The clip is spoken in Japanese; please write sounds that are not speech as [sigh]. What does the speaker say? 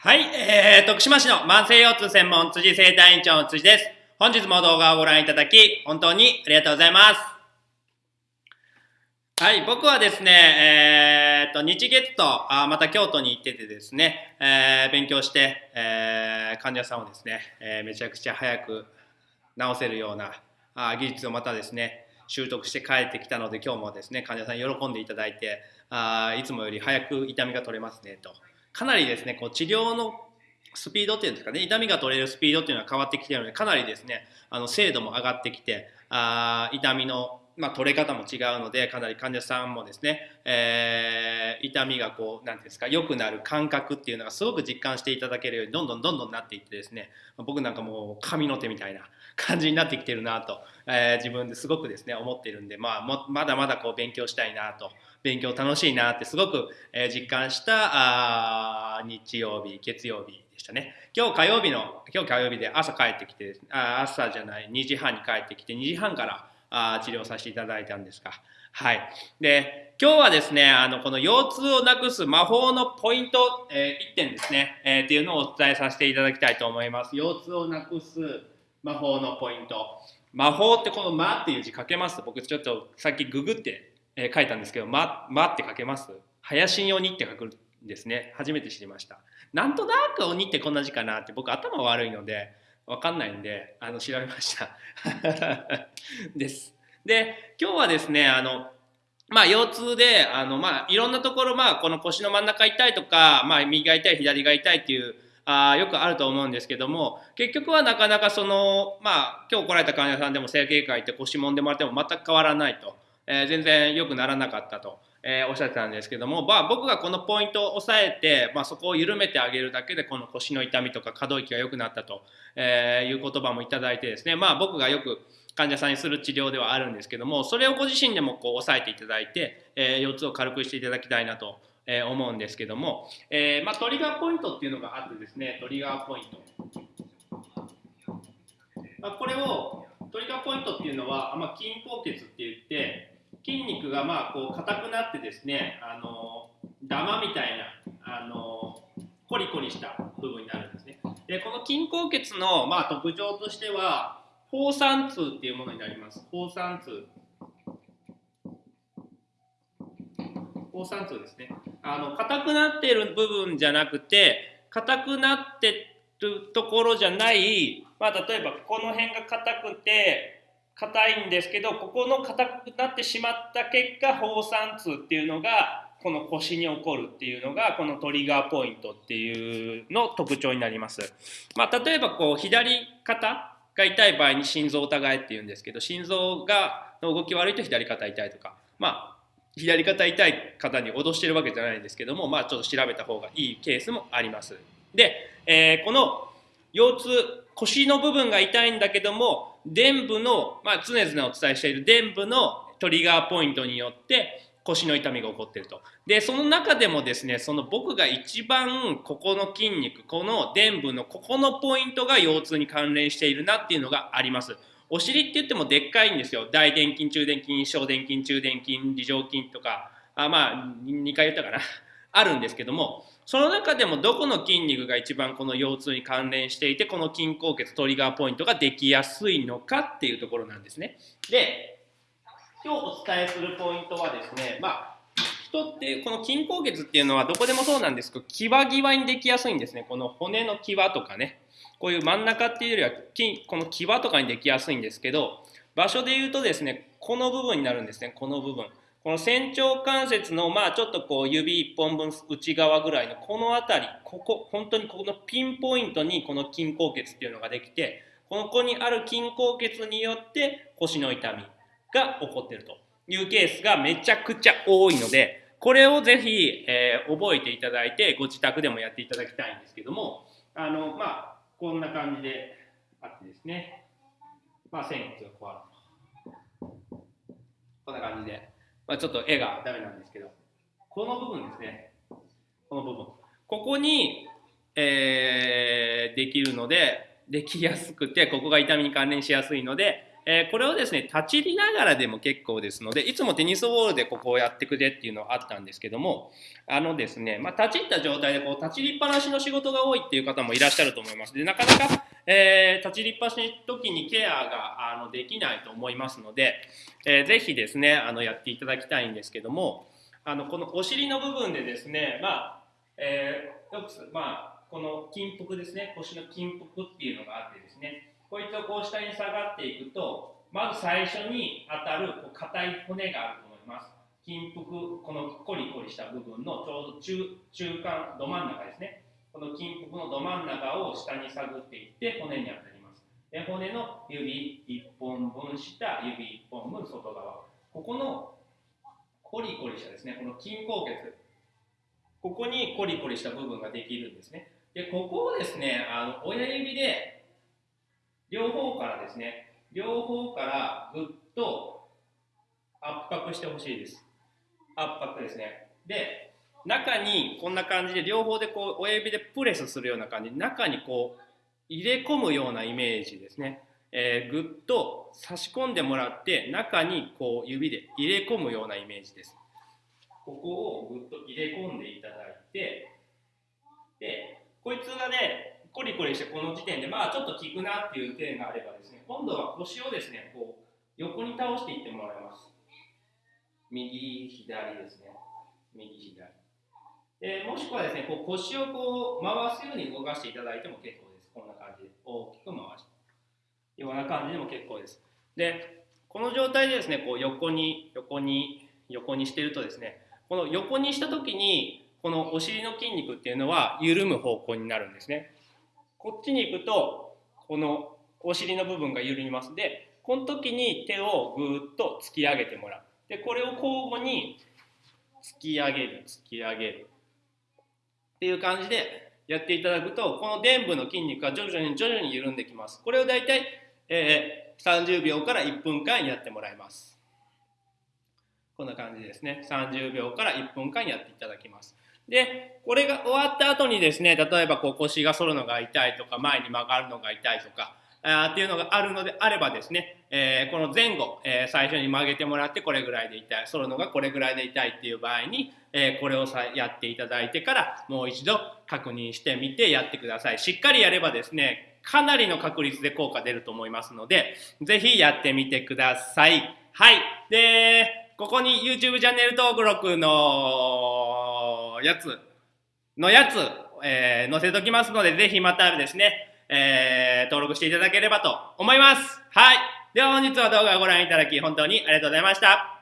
はい、えー、徳島市の慢性腰痛専門辻生体院長の辻です。本日も動画をご覧いただき、本当にありがとうございます。はい、僕はですね、えー、と、日月と、あまた京都に行っててですね、えー、勉強して、えー、患者さんをですね、えー、めちゃくちゃ早く治せるようなあ技術をまたですね、習得して帰ってきたので、今日もですね、患者さん喜んでいただいて、あいつもより早く痛みが取れますね、と。かなりですねこう治療のスピードっていうんですかね痛みが取れるスピードっていうのは変わってきてるのでかなりですねあの精度も上がってきてあ痛みのまあ、取れ方も違うのでかなり患者さんもですね、えー、痛みがこう何ですか良くなる感覚っていうのがすごく実感していただけるようにどんどんどんどんなっていってですね僕なんかもう神の手みたいな [laughs] 感じになってきてるなと、えー、自分ですごくですね思ってるんで、まあ、もまだまだこう勉強したいなと勉強楽しいなってすごく、え実感したあ日曜日月曜日でしたね今日火曜日の今日火曜日で朝帰ってきてあ朝じゃない2時半に帰ってきて2時半からあ治療させていただいたんですがはい。で、今日はですね、あの、この腰痛をなくす魔法のポイント、えー、1点ですね、えー、っていうのをお伝えさせていただきたいと思います。腰痛をなくす魔法のポイント。魔法ってこの「魔」っていう字書けます？僕ちょっとさっきググってえー、書いたんですけど「ま」まって書けます？林に鬼って書くんですね。初めて知りました。なんとなく鬼ってこんな字かなって僕頭悪いので分かんないんであの調べました。[laughs] です。で今日はですねあのまあ腰痛であのまあいろんなところまあこの腰の真ん中痛いとかまあ右が痛い左が痛いっていうあよくあると思うんですけども結局はなかなかそのまあ今日来られた患者さんでも整形外科行って腰もんでもらっても全く変わらないと。えー、全然良くならなかったと、えー、おっしゃってたんですけども、まあ、僕がこのポイントを押さえて、まあ、そこを緩めてあげるだけでこの腰の痛みとか可動域が良くなったと、えいう言葉もいただいてですね、まあ、僕がよく患者さんにする治療ではあるんですけどもそれをご自身でもこう押さえていただいて、え腰痛を軽くしていただきたいなとえ思うんですけども、えー、まあ、トリガーポイントっていうのがあってですねトリガーポイント、まあ、これをトリガーポイントっていうのは、まあ、筋硬血って言って筋肉がまあこう硬くなってですねあのダマみたいなあのコリコリした部分になるんですね。でこの筋硬血のまあ特徴としては放散痛っていうものになります。放散痛放散痛ですね。あの硬くなっている部分じゃなくて硬くなってるところじゃない、まあ、例えばこの辺が硬くて硬いんですけどここの硬くなってしまった結果放散痛っていうのがこの腰に起こるっていうのがこのトリガーポイントっていうの特徴になります。まあ、例えばこう左肩が痛い場合に心臓を疑えっていうんですけど心臓がの動き悪いと左肩痛いとかまあ左肩痛い方に脅してるわけじゃないんですけどもまあちょっと調べた方がいいケースもあります。で、えー、この腰痛腰の部分が痛いんだけども伝部の、まあ、常々お伝えしている伝部のトリガーポイントによって腰の痛みが起こってると。で、その中でもですね、その僕が一番ここの筋肉、この伝部のここのポイントが腰痛に関連しているなっていうのがあります。お尻って言ってもでっかいんですよ。大臀筋、中殿筋、小殿筋、中殿筋、梨状筋とか、あまあ、2回言ったかな。あるんですけども、その中でもどこの筋肉が一番この腰痛に関連していてこの筋硬血トリガーポイントができやすいのかっていうところなんですね。で今日お伝えするポイントはですねまあ人ってこの筋硬血っていうのはどこでもそうなんですけど際際にできやすいんですね。この骨の際とかねこういう真ん中っていうよりは筋この際とかにできやすいんですけど場所で言うとですねこの部分になるんですね。この部分。この仙腸関節のまあちょっとこう指1本分内側ぐらいのこの辺りここ本当にここのピンポイントにこの筋硬血っていうのができてこの子にある筋硬血によって腰の痛みが起こってると。いうケースがめちゃくちゃ多いのでこれをぜひ、えー、覚えていただいてご自宅でもやっていただきたいんですけどもあのまあこんな感じであってですね。まあ線がこうあるこんな感じで。まあ、ちょっと絵がダメなんですけど、この部分ですね。この部分。ここに、えー、できるので、できやすくて、ここが痛みに関連しやすいので、えー、これをですね、立ち入りながらでも結構ですので、いつもテニスボールでここをやってくれっていうのはあったんですけども、あのですね、まあ、立ち入った状態でこう立ち入りっぱなしの仕事が多いっていう方もいらっしゃると思います。で、なかなか、えー、立ち入りっぱなしの時にケアがあのできないと思いますので、えー、ぜひですね、あのやっていただきたいんですけども、あのこのお尻の部分でですね、まあ、えー、よく、まあ、この筋腹ですね、腰の筋腹っていうのがあってですね、こいつをこう下に下がっていくと、まず最初に当たるこう硬い骨があると思います。筋腹、このコリコリした部分のちょうど中中間、ど真ん中ですね。この筋腹のど真ん中を下に探っていって骨に当たります。で骨の指1本分下、指1本分外側。ここのコリコリしたですね、この筋硬血。ここにコリコリした部分ができるんですね。で、ここをですね、あの親指で両方からですね、両方からぐっと圧迫してほしいです。圧迫ですね。で、中にこんな感じで両方でこう親指でプレスするような感じ中にこう入れ込むようなイメージですね。えー、ぐっと差し込んでもらって中にこう指で入れ込むようなイメージです。ここをぐっと入れ込んでいただいてでこいつがねコリコリしてこの時点でまあちょっと効くなっていう点があればですね今度は腰をですねこう横に倒していってもらいます。右左ですね。右左。でもしくはですねこう腰をこう回すように動かしていただいても結構です。こんな感じで大きく回して。ような感じでも結構です。でこの状態でですねこう横に横に横にしてるとですねこの横にした時にこのお尻の筋肉っていうのは緩む方向になるんですね。こっちに行くとこのお尻の部分が緩みます。でこの時に手をぐーっと突き上げてもらう。でこれを交互に突き上げる突き上げる。っていう感じでやっていただくとこの臀部の筋肉が徐々に徐々に緩んできます。これをだいたい、えー、30秒から1分間やってもらいます。こんな感じですね。30秒から1分間やっていただきます。で、これが終わった後にですね、例えばこう腰が反るのが痛いとか、前に曲がるのが痛いとか、あっていうのがあるのであればですね、えー、この前後、えー、最初に曲げてもらってこれぐらいで痛い、反るのがこれぐらいで痛いっていう場合に、えー、これをさやっていただいてからもう一度確認してみてやってください。しっかりやればですね、かなりの確率で効果出ると思いますので、ぜひやってみてください。はい。で、ここに YouTube チャンネル登録ののやつ、のやつ、えー、載せときますので、ぜひまたですね、えー、登録していただければと思います。はい。では本日は動画をご覧いただき、本当にありがとうございました。